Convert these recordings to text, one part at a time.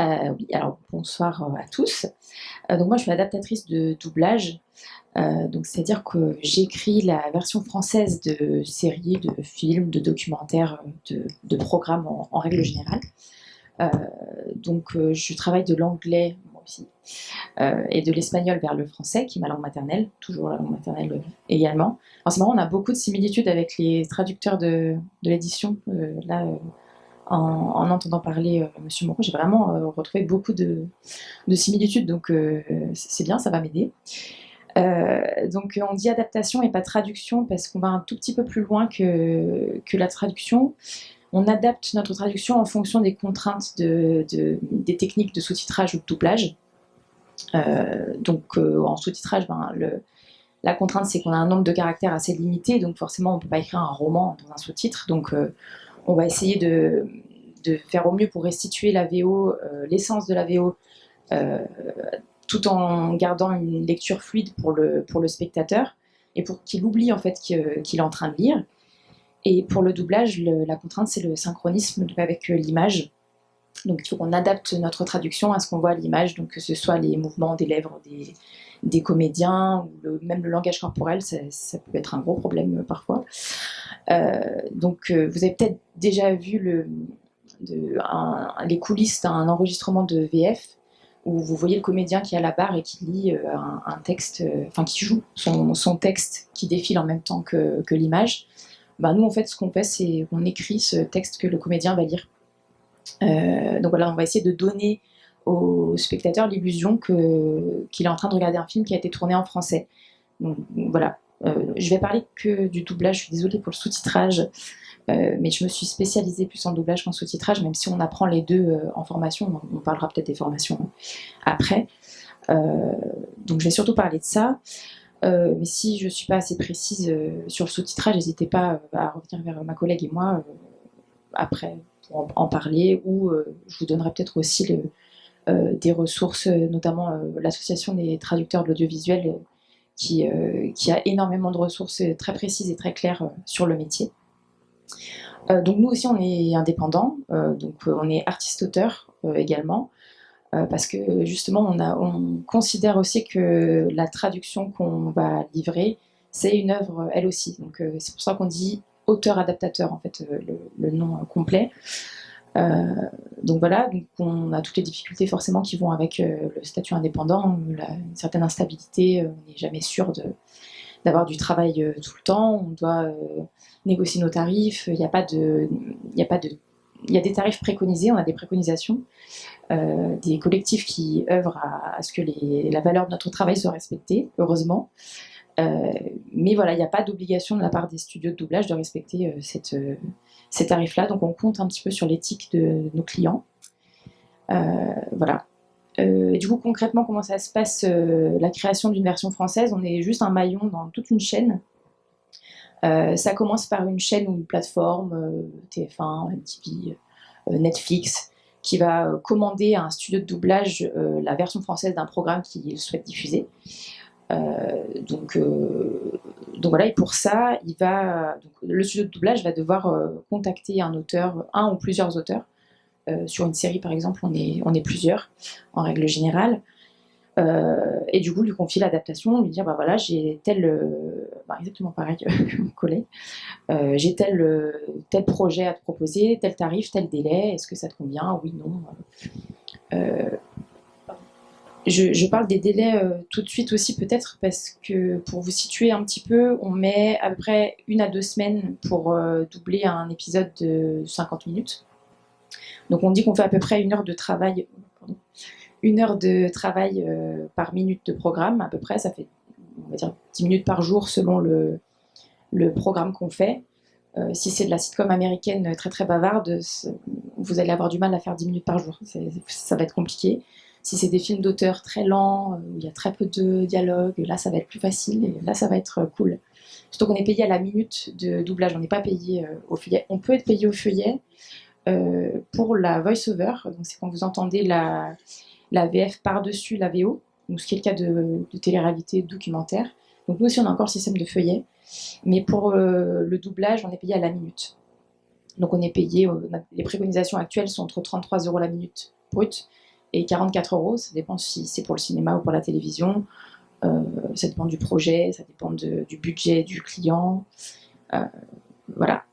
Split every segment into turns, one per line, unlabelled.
Euh, alors bonsoir euh, à tous. Euh, donc moi, je suis adaptatrice de doublage. donc c'est-à-dire que j'écris la version française de séries, de films, de documentaires, de, programmes en, règle générale. donc je travaille de l'anglais aussi et de l'espagnol vers le français, qui est ma langue maternelle, toujours la langue maternelle également. Alors c'est marrant, on a beaucoup de similitudes avec les traducteurs de, de l'édition. là, en, entendant parler euh, Monsieur Moreau, j'ai vraiment euh, retrouvé beaucoup de, similitudes, donc euh, c'est bien, ça va m'aider. donc on dit adaptation et pas traduction parce qu'on va un tout petit peu plus loin que, la traduction. On adapte notre traduction en fonction des contraintes de, des techniques de sous-titrage ou de doublage. donc en sous-titrage, ben, la contrainte c'est qu'on a un nombre de caractères assez limité, donc forcément on ne peut pas écrire un roman dans un sous-titre. On va essayer de, faire au mieux pour restituer la VO, euh, l'essence de la VO, euh, tout en gardant une lecture fluide pour le, spectateur et pour qu'il oublie en fait qu'il est en train de lire. Et pour le doublage, la contrainte, c'est le synchronisme avec euh, l'image. Donc il faut qu'on adapte notre traduction à ce qu'on voit à l'image, que ce soit les mouvements des lèvres des, comédiens, ou même le langage corporel, ça, peut être un gros problème parfois. Euh, donc euh, vous avez peut-être déjà vu le, les coulisses d'un enregistrement de VF, où vous voyez le comédien qui est à la barre et qui lit euh, un, texte, enfin qui joue son, texte qui défile en même temps que, l'image. Ben, nous, en fait, ce qu'on fait, c'est qu'on écrit ce texte que le comédien va lire. Donc voilà, on va essayer de donner au spectateur l'illusion qu'il est en train de regarder un film qui a été tourné en français. Donc, voilà, je vais parler que du doublage, je suis désolée pour le sous-titrage, euh, mais je me suis spécialisée plus en doublage qu'en sous-titrage, même si on apprend les deux en formation, on, parlera peut-être des formations après. donc je vais surtout parler de ça. mais si je ne suis pas assez précise sur le sous-titrage, n'hésitez pas à revenir vers ma collègue et moi après pour en, parler, ou euh, je vous donnerai peut-être aussi euh, des ressources, notamment euh, l'association des traducteurs de l'audiovisuel, qui, qui, a énormément de ressources très précises et très claires sur le métier. donc nous aussi on est indépendants, donc on est artiste-auteur également, parce que justement on, considère aussi que la traduction qu'on va livrer, c'est une œuvre elle aussi. Donc c'est pour ça qu'on dit auteur-adaptateur, en fait, euh, le, nom euh, complet. Euh, donc voilà, on a toutes les difficultés forcément qui vont avec le statut indépendant, une certaine instabilité, on n'est jamais sûr d'avoir du travail tout le temps, on doit négocier nos tarifs, il n'y a pas de... Y a pas de il y a des tarifs préconisés, on a des préconisations, des collectifs qui œuvrent à, ce que la valeur de notre travail soit respectée, heureusement. Euh, mais voilà, il n'y a pas d'obligation de la part des studios de doublage de respecter euh, cette, euh, ces tarifs-là. Donc on compte un petit peu sur l'éthique de nos clients. voilà. du coup, concrètement, comment ça se passe la création d'une version française? On est juste un maillon dans toute une chaîne. ça commence par une chaîne ou une plateforme, TF1, MTV, Netflix, qui va commander à un studio de doublage la version française d'un programme qu'il souhaite diffuser. Euh, donc, euh, donc voilà, et pour ça, le studio de doublage va devoir euh, contacter un auteur, un ou plusieurs auteurs. sur une série, par exemple, on est, on est plusieurs, en règle générale. et du coup, lui confier l'adaptation, lui dire, bah voilà, j'ai tel, bah, exactement pareil que mon collègue, j'ai tel, tel projet à te proposer, tel tarif, tel délai, est-ce que ça te convient? Oui, non. Je, parle des délais euh, tout de suite aussi peut-être parce que pour vous situer un petit peu, on met à peu près une à deux semaines pour euh, doubler un épisode de 50 minutes. Donc on dit qu'on fait à peu près une heure de travail, une heure de travail euh, par minute de programme à peu près, ça fait on va dire 10 minutes par jour selon le, le programme qu'on fait. si c'est de la sitcom américaine très très bavarde, vous allez avoir du mal à faire 10 minutes par jour, ça va être compliqué. Si c'est des films d'auteur très lents, euh, où il y a très peu de dialogue, là ça va être plus facile et là ça va être euh, cool. Surtout qu'on est payé à la minute de doublage, on n'est pas payé euh, au feuillet. On peut être payé au feuillet pour la voice-over, c'est quand vous entendez la, VF par-dessus la VO, donc ce qui est le cas de, de télé-réalité documentaire. Donc nous aussi on a encore le système de feuillet, mais pour le doublage on est payé à la minute. Donc on est payé, les préconisations actuelles sont entre 33 euros la minute brute et 44 euros. Ça dépend si c'est pour le cinéma ou pour la télévision. Euh, ça dépend du projet, ça dépend du budget du client. Euh, voilà.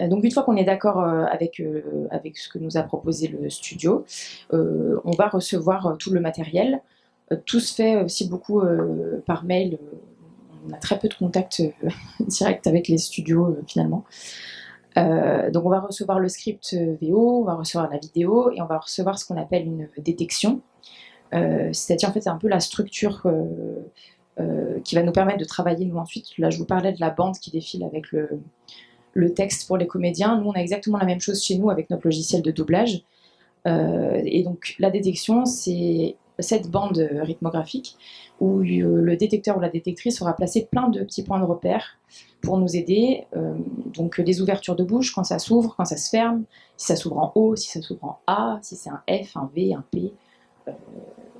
Donc une fois qu'on est d'accord avec, avec ce que nous a proposé le studio, on va recevoir tout le matériel. Tout se fait aussi beaucoup par mail. On a très peu de contacts directs avec les studios finalement. Euh, donc on va recevoir le script euh, VO, on va recevoir la vidéo et on va recevoir ce qu'on appelle une détection. Euh, c'est-à-dire en fait c'est un peu la structure qui va nous permettre de travailler nous ensuite. Là je vous parlais de la bande qui défile avec le, le texte pour les comédiens. Nous on a exactement la même chose chez nous avec notre logiciel de doublage. et donc la détection c'est cette bande rythmographique où le détecteur ou la détectrice aura placé plein de petits points de repère pour nous aider. Euh, donc les ouvertures de bouche, quand ça s'ouvre, quand ça se ferme, si ça s'ouvre en O, si ça s'ouvre en A, si c'est un F, un V, un P, euh,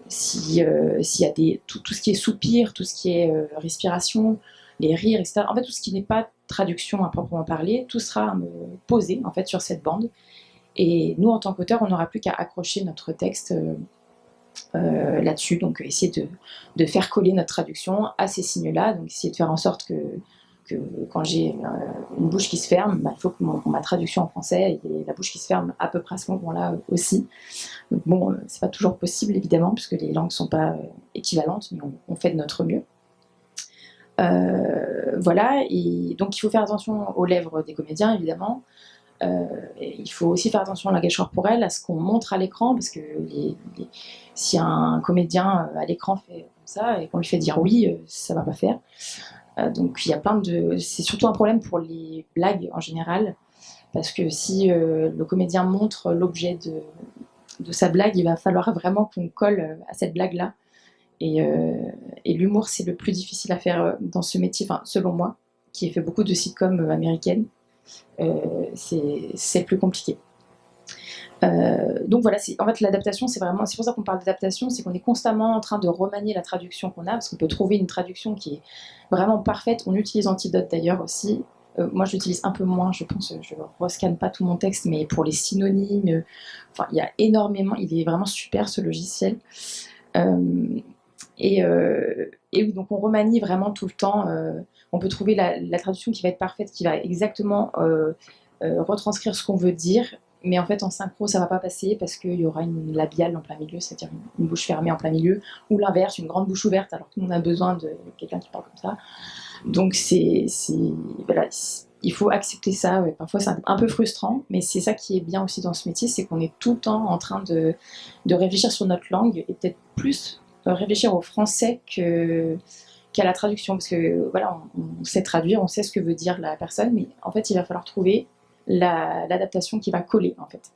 s'il y a des, tout, ce qui est soupir, tout ce qui est euh, respiration, les rires, etc. En fait, tout ce qui n'est pas traduction à proprement parler, tout sera posé en fait sur cette bande. Et nous, en tant qu'auteur, on n'aura plus qu'à accrocher notre texte là-dessus. Donc, essayer de, faire coller notre traduction à ces signes-là. Donc, essayer de faire en sorte que quand j'ai euh, une bouche qui se ferme, bah, il faut que ma traduction en français ait la bouche qui se ferme à peu près à ce moment-là aussi. Bon, euh, c'est pas toujours possible évidemment, puisque les langues sont pas euh, équivalentes, mais on, fait de notre mieux. voilà, et donc il faut faire attention aux lèvres des comédiens évidemment. Il faut aussi faire attention au langage corporel, à ce qu'on montre à l'écran, parce que si un comédien à l'écran fait comme ça et qu'on lui fait dire oui, ça va pas faire. Euh, donc il y a plein de... C'est surtout un problème pour les blagues en général, parce que si euh, le comédien montre l'objet de, sa blague, il va falloir vraiment qu'on colle euh, à cette blague-là. Et, l'humour, c'est le plus difficile à faire dans ce métier, selon moi, qui ai fait beaucoup de sitcoms américaines. C'est plus compliqué. Euh, donc voilà, en fait l'adaptation, c'est vraiment, c'est pour ça qu'on parle d'adaptation, c'est qu'on est constamment en train de remanier la traduction qu'on a, parce qu'on peut trouver une traduction qui est vraiment parfaite. On utilise Antidote d'ailleurs aussi. Euh, moi, je l'utilise un peu moins, je pense, je ne rescanne pas tout mon texte, mais pour les synonymes, euh, enfin, il y a énormément, il est vraiment super ce logiciel. Et, oui, donc on remanie vraiment tout le temps. on peut trouver la, traduction qui va être parfaite, qui va exactement retranscrire ce qu'on veut dire, mais en fait en synchro ça va pas passer parce qu'il y aura une labiale en plein milieu, c'est-à-dire une, bouche fermée en plein milieu, ou l'inverse, une grande bouche ouverte alors que nous on a besoin de quelqu'un qui parle comme ça. Donc c'est, voilà, il faut accepter ça, parfois c'est un peu frustrant, mais c'est ça qui est bien aussi dans ce métier, c'est qu'on est tout le temps en train de réfléchir sur notre langue et peut-être plus réfléchir au français qu'à la traduction, parce que voilà, on sait traduire, on sait ce que veut dire la personne, mais en fait il va falloir trouver l'adaptation qui va coller en fait.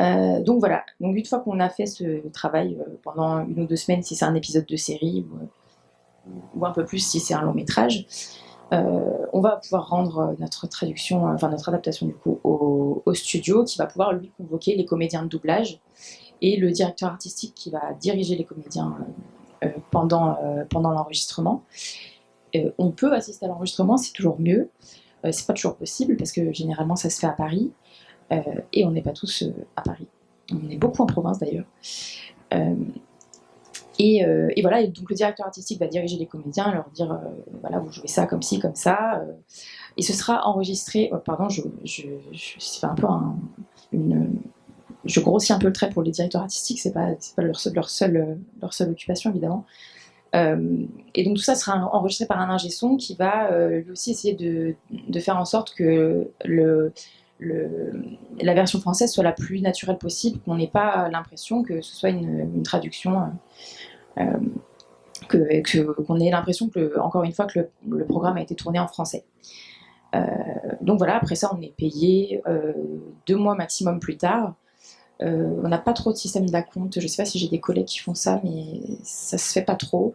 Euh, donc voilà, donc une fois qu'on a fait ce travail euh, pendant une ou deux semaines, si c'est un épisode de série ou, un peu plus si c'est un long métrage, euh, on va pouvoir rendre notre traduction, enfin notre adaptation du coup au, studio qui va pouvoir lui convoquer les comédiens de doublage et le directeur artistique qui va diriger les comédiens pendant, pendant l'enregistrement. on peut assister à l'enregistrement, c'est toujours mieux. Euh, c'est pas toujours possible parce que généralement ça se fait à Paris euh, et on n'est pas tous euh, à Paris. On est beaucoup en province d'ailleurs. Et, voilà, donc le directeur artistique va diriger les comédiens, leur dire voilà, vous jouez ça comme ci, comme ça. et ce sera enregistré. Oh, pardon, je, je, je un peu une. Je grossis un peu le trait pour les directeurs artistiques, c'est pas, pas leur, leur, seule, occupation évidemment. Euh, et donc tout ça sera enregistré par un ingé son qui va euh, lui aussi essayer de, faire en sorte que la version française soit la plus naturelle possible, qu'on n'ait pas l'impression que ce soit une, traduction, euh, qu'on ait l'impression que, encore une fois, que le, programme a été tourné en français. donc voilà, après ça, on est payé deux mois maximum plus tard. Euh, on n'a pas trop de système d'acompte. Je ne sais pas si j'ai des collègues qui font ça, mais ça se fait pas trop.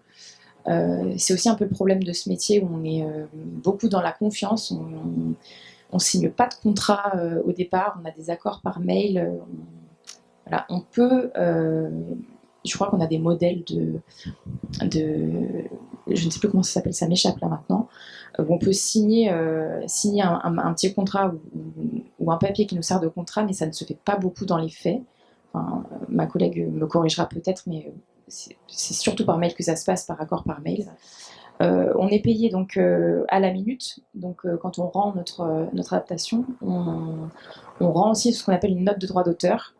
Euh, c'est aussi un peu le problème de ce métier où on est euh, beaucoup dans la confiance. On, ne signe pas de contrat au départ. On a des accords par mail. voilà, on peut. je crois qu'on a des modèles de, de, je ne sais plus comment ça s'appelle, ça m'échappe là maintenant, où on peut signer, signer un, petit contrat ou, un papier qui nous sert de contrat, mais ça ne se fait pas beaucoup dans les faits. ma collègue me corrigera peut-être, mais c'est surtout par mail que ça se passe, par accord par mail. Euh, on est payé donc euh, à la minute, donc euh, quand on rend notre, notre adaptation, on, rend aussi ce qu'on appelle une note de droit d'auteur.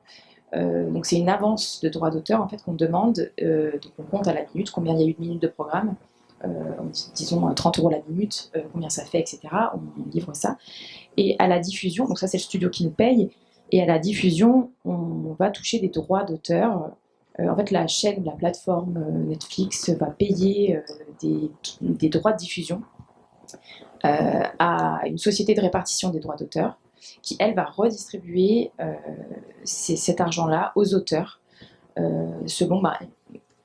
donc c'est une avance de droit d'auteur en fait qu'on demande, donc on compte à la minute combien il y a eu de minutes de programme, disons 30 euros la minute, combien ça fait, etc. On, livre ça. Et à la diffusion, donc ça c'est le studio qui nous paye, et à la diffusion, on va toucher des droits d'auteur euh, en fait, la chaîne, la plateforme euh, Netflix va payer euh, des, droits de diffusion à une société de répartition des droits d'auteur qui, elle, va redistribuer cet argent-là aux auteurs selon... Bah,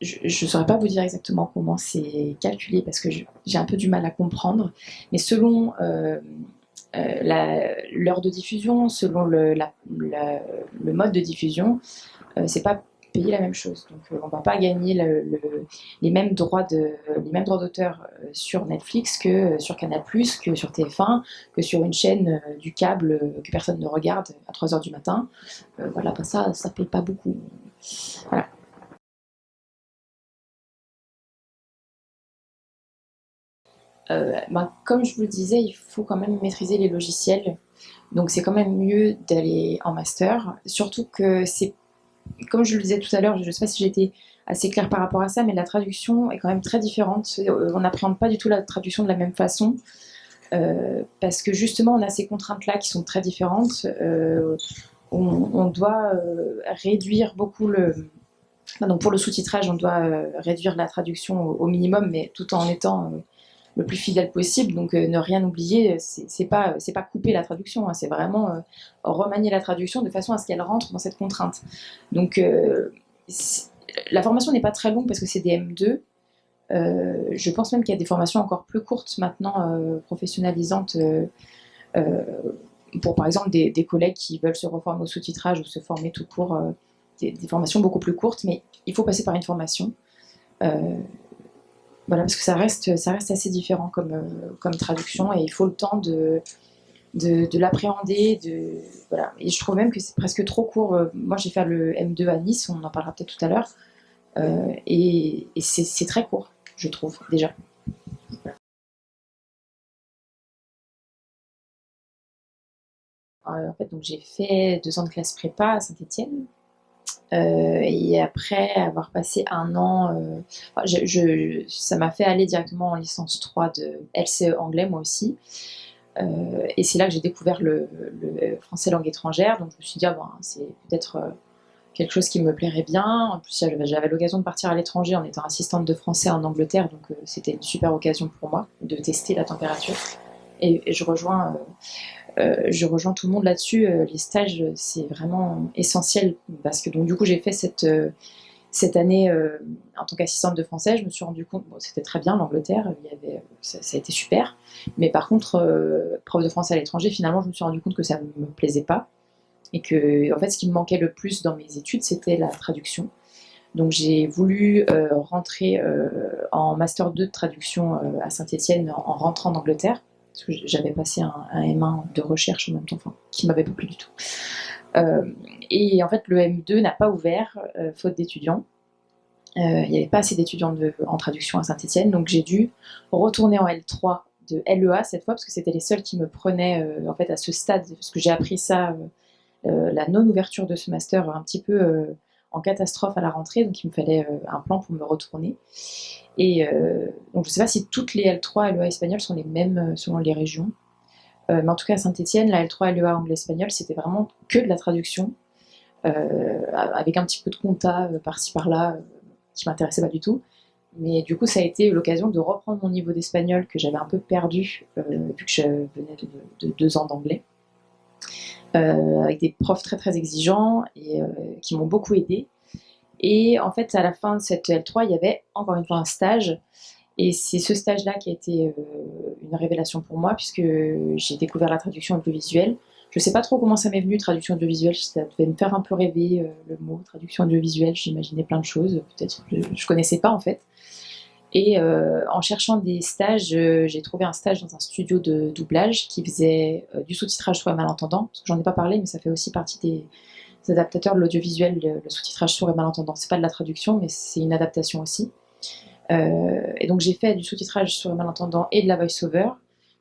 je ne saurais pas vous dire exactement comment c'est calculé parce que j'ai un peu du mal à comprendre, mais selon l'heure de diffusion, selon le, mode de diffusion, c'est pas payer la même chose. Donc euh, on va pas gagner les mêmes droits d'auteur euh, sur Netflix que euh, sur Canal+, que sur TF1, que sur une chaîne du câble que personne ne regarde à 3h du matin. voilà, ça, ça paye pas beaucoup. Voilà. Ben, comme je vous le disais, il faut quand même maîtriser les logiciels. Donc c'est quand même mieux d'aller en master, surtout que c'est comme je le disais tout à l'heure, je ne sais pas si j'étais assez claire par rapport à ça, mais la traduction est quand même très différente. Euh, on n'appréhende pas du tout la traduction de la même façon, euh, parce que justement, on a ces contraintes-là qui sont très différentes. Euh, on, doit réduire beaucoup le... donc pour le sous-titrage, on doit réduire la traduction au, minimum, mais tout en étant le plus fidèle possible. Donc ne rien oublier, c'est pas c'est pas couper la traduction, hein, c'est vraiment remanier la traduction de façon à ce qu'elle rentre dans cette contrainte. Donc la formation n'est pas très longue parce que c'est des M2. je pense même qu'il y a des formations encore plus courtes maintenant, professionnalisantes, pour par exemple des, collègues qui veulent se reformer au sous-titrage ou se former tout court, des, formations beaucoup plus courtes, mais il faut passer par une formation. Voilà, parce que ça reste, ça reste assez différent comme, euh, comme traduction et il faut le temps de, de, l'appréhender. De, voilà. Et je trouve même que c'est presque trop court. Euh, moi, j'ai fait le M2 à Nice, on en parlera peut-être tout à l'heure. Euh, et, c'est très court, je trouve, déjà. en fait, j'ai fait deux ans de classe prépa à Saint-Etienne. Euh, et après avoir passé un an, euh, ça m'a fait aller directement en licence 3 de LCE anglais moi aussi. Euh, et c'est là que j'ai découvert le, français langue étrangère. Donc je me suis dit, ah, bon, c'est peut-être quelque chose qui me plairait bien. En plus, j'avais l'occasion de partir à l'étranger en étant assistante de français en Angleterre, donc c'était une super occasion pour moi de tester la température. Et je rejoins euh, je rejoins tout le monde là-dessus. Euh, les stages, c'est vraiment essentiel parce que donc du coup j'ai fait cette euh, cette année en tant qu'assistante de français, je me suis rendu compte, bon, c'était très bien l'Angleterre, ça, a été super, mais par contre, prof de français à l'étranger, finalement, je me suis rendu compte que ça ne me plaisait pas et que en fait, ce qui me manquait le plus dans mes études, c'était la traduction. Donc j'ai voulu rentrer en master 2 de traduction à Saint-Étienne en rentrant d'Angleterre parce que j'avais passé un, M1 de recherche en même temps, enfin, qui m'avait pas plu du tout. Euh, et en fait, le M2 n'a pas ouvert, euh, faute d'étudiants. Euh, il n'y avait pas assez d'étudiants en traduction à Saint-Etienne, donc j'ai dû retourner en L3 de LEA cette fois, parce que c'était les seuls qui me prenaient en fait à ce stade, parce que j'ai appris ça, la non-ouverture de ce master un petit peu en catastrophe à la rentrée, donc il me fallait un plan pour me retourner. Et euh, donc je ne sais pas si toutes les L3 LEA espagnoles sont les mêmes euh, selon les régions. Euh, mais en tout cas à Saint-Etienne, la L3 LEA anglais-espagnol, c'était vraiment que de la traduction, avec un petit peu de compta par-ci par-là, qui m'intéressait pas du tout. Mais du coup, ça a été l'occasion de reprendre mon niveau d'espagnol que j'avais un peu perdu, vu que je venais de, deux ans d'anglais. Avec des profs très très exigeants et qui m'ont beaucoup aidé. Et en fait, à la fin de cette L3, il y avait encore une fois un stage. Et c'est ce stage-là qui a été euh, une révélation pour moi, puisque j'ai découvert la traduction audiovisuelle. Je ne sais pas trop comment ça m'est venu, traduction audiovisuelle, ça devait me faire un peu rêver euh, le mot traduction audiovisuelle, j'imaginais plein de choses, peut-être je ne connaissais pas en fait. Et euh, en cherchant des stages, j'ai trouvé un stage dans un studio de doublage qui faisait du sous-titrage soit malentendant, parce que j'en ai pas parlé, mais ça fait aussi partie des, adaptateurs de l'audiovisuel, le, sous-titrage sourd et malentendant. C'est pas de la traduction, mais c'est une adaptation aussi. et donc j'ai fait du sous-titrage sourd et malentendant et de la voice-over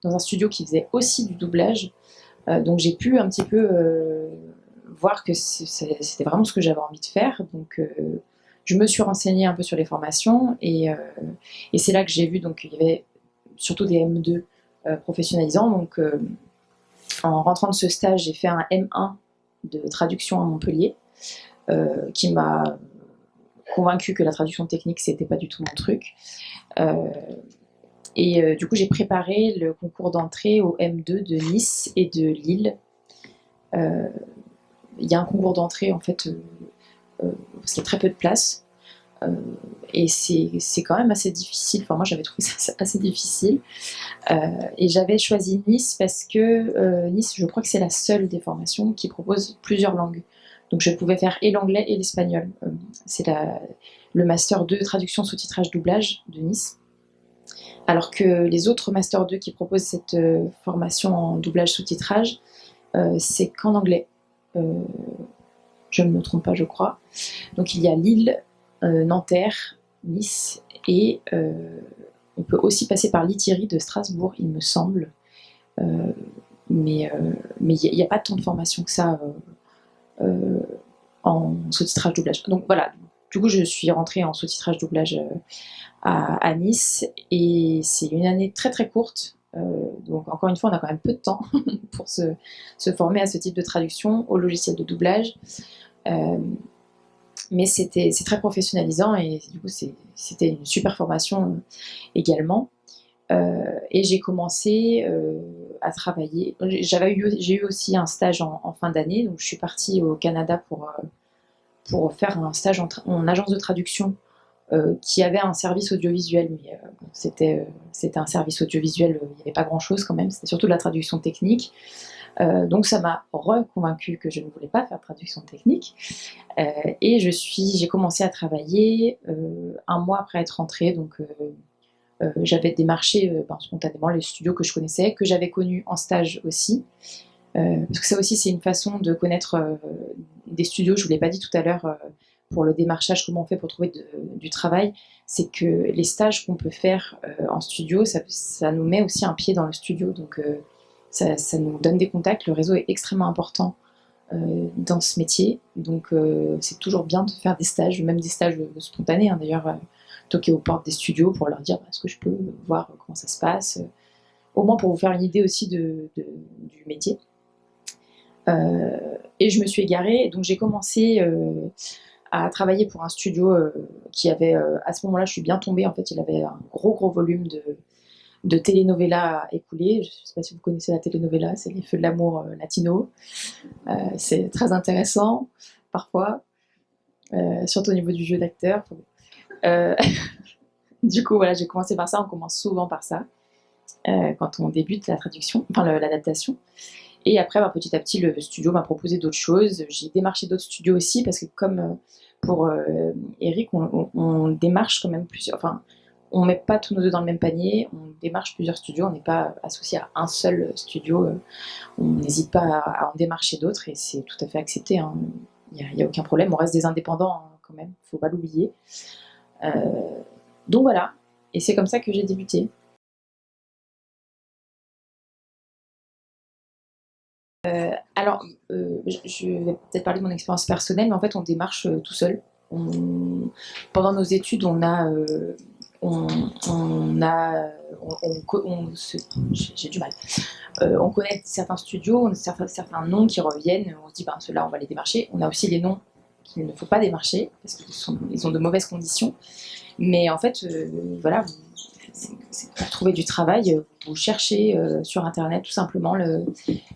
dans un studio qui faisait aussi du doublage. donc j'ai pu un petit peu voir que c'était vraiment ce que j'avais envie de faire. Je me suis renseignée un peu sur les formations et, et c'est là que j'ai vu donc il y avait surtout des M2 euh, professionnalisants. Donc, euh, en rentrant de ce stage, j'ai fait un M1 de traduction à Montpellier, euh, qui m'a convaincu que la traduction technique, c'était pas du tout mon truc. et du coup, j'ai préparé le concours d'entrée au M2 de Nice et de Lille. Il y a un concours d'entrée, en fait, parce qu'il y a très peu de place. Euh, et c'est quand même assez difficile. Enfin, moi, j'avais trouvé ça assez difficile. Euh, et j'avais choisi Nice parce que euh, Nice, je crois que c'est la seule des formations qui propose plusieurs langues. Donc, je pouvais faire et l'anglais et l'espagnol. c'est le Master 2 traduction, sous-titrage, doublage de Nice. Alors que les autres Master 2 qui proposent cette formation en doublage, sous-titrage, c'est qu'en anglais. Je ne me trompe pas, je crois. Donc, il y a Lille, euh, Nanterre, Nice, et euh, on peut aussi passer par Lithierry de Strasbourg, il me semble. Euh, mais mais il n'y a, pas tant de formation que ça en sous-titrage doublage. Donc voilà, du coup je suis rentrée en sous-titrage doublage à, Nice et c'est une année très très courte. Donc encore une fois, on a quand même peu de temps pour se, former à ce type de traduction au logiciel de doublage mais c'était c'est très professionnalisant et du coup c'était une super formation euh, également. Euh, et j'ai commencé euh, à travailler. J'ai eu aussi un stage en, fin d'année, donc je suis partie au Canada pour, pour faire un stage en, agence de traduction qui avait un service audiovisuel, mais c'était c'était un service audiovisuel, il n'y avait pas grand chose quand même, c'était surtout de la traduction technique. Euh, donc ça m'a reconvaincu que je ne voulais pas faire traduction technique. Euh, et je suis, j'ai commencé à travailler euh, un mois après être rentrée. Donc j'avais démarché ben, spontanément les studios que je connaissais, que j'avais connus en stage aussi. parce que ça aussi c'est une façon de connaître des studios, je vous l'ai pas dit tout à l'heure, pour le démarchage, comment on fait pour trouver du travail, c'est que les stages qu'on peut faire en studio, ça, nous met aussi un pied dans le studio. Donc ça, nous donne des contacts. Le réseau est extrêmement important euh, dans ce métier. Donc euh, c'est toujours bien de faire des stages, même des stages spontanés. Hein, D'ailleurs, euh, toquer aux portes des studios pour leur dire bah, est-ce que je peux voir comment ça se passe. au moins pour vous faire une idée aussi du métier. et je me suis égarée, donc j'ai commencé à travailler pour un studio qui avait, à ce moment-là, je suis bien tombée, en fait, il avait un gros gros volume de, de telenovela écoulées. Je ne sais pas si vous connaissez la telenovela, c'est les feux de l'amour euh, latino. Euh, c'est très intéressant, parfois, euh, surtout au niveau du jeu d'acteur. du coup, voilà, j'ai commencé par ça, on commence souvent par ça, quand on débute la traduction, enfin l'adaptation. Et après, bah, petit à petit, le studio m'a proposé d'autres choses. J'ai démarché d'autres studios aussi, parce que comme pour Eric, on, démarche quand même plusieurs... Enfin, on met pas tous nos œufs dans le même panier, on démarche plusieurs studios, on n'est pas associé à un seul studio, euh, on n'hésite pas à, en démarcher d'autres et c'est tout à fait accepté, hein. il n'y a, aucun problème, on reste des indépendants hein, quand même, il ne faut pas l'oublier. Euh, donc voilà, et c'est comme ça que j'ai débuté. Euh, alors, je vais peut-être parler de mon expérience personnelle, mais en fait on démarche tout seul. pendant nos études, on a on, a, j'ai du mal. Euh, on connaît certains studios, on a certains, noms qui reviennent, on se dit, ben ceux-là, on va les démarcher. On a aussi les noms qu'il ne faut pas démarcher, parce qu'ils ils ont de mauvaises conditions. Mais en fait, euh, voilà, pour trouver du travail, vous cherchez euh, sur Internet tout simplement le,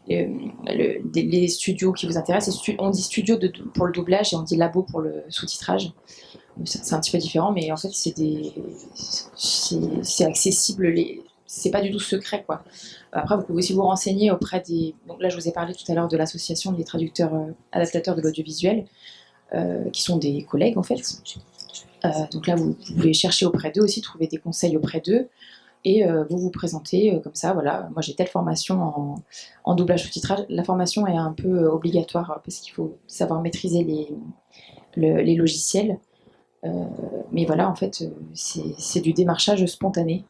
les studios qui vous intéressent. On dit studio pour le doublage et on dit labo pour le sous-titrage c'est un petit peu différent, mais en fait, c'est accessible. Les, c'est pas du tout secret, quoi. Après, vous pouvez aussi vous renseigner auprès des. Donc là, je vous ai parlé tout à l'heure de l'association des traducteurs euh, adaptateurs de l'audiovisuel, euh, qui sont des collègues en fait. Euh, donc là, vous, pouvez chercher auprès d'eux aussi, trouver des conseils auprès d'eux. et vous vous présentez comme ça, voilà, moi j'ai telle formation en, doublage sous-titrage. La formation est un peu obligatoire parce qu'il faut savoir maîtriser les logiciels. mais voilà, en fait, c'est du démarchage spontané.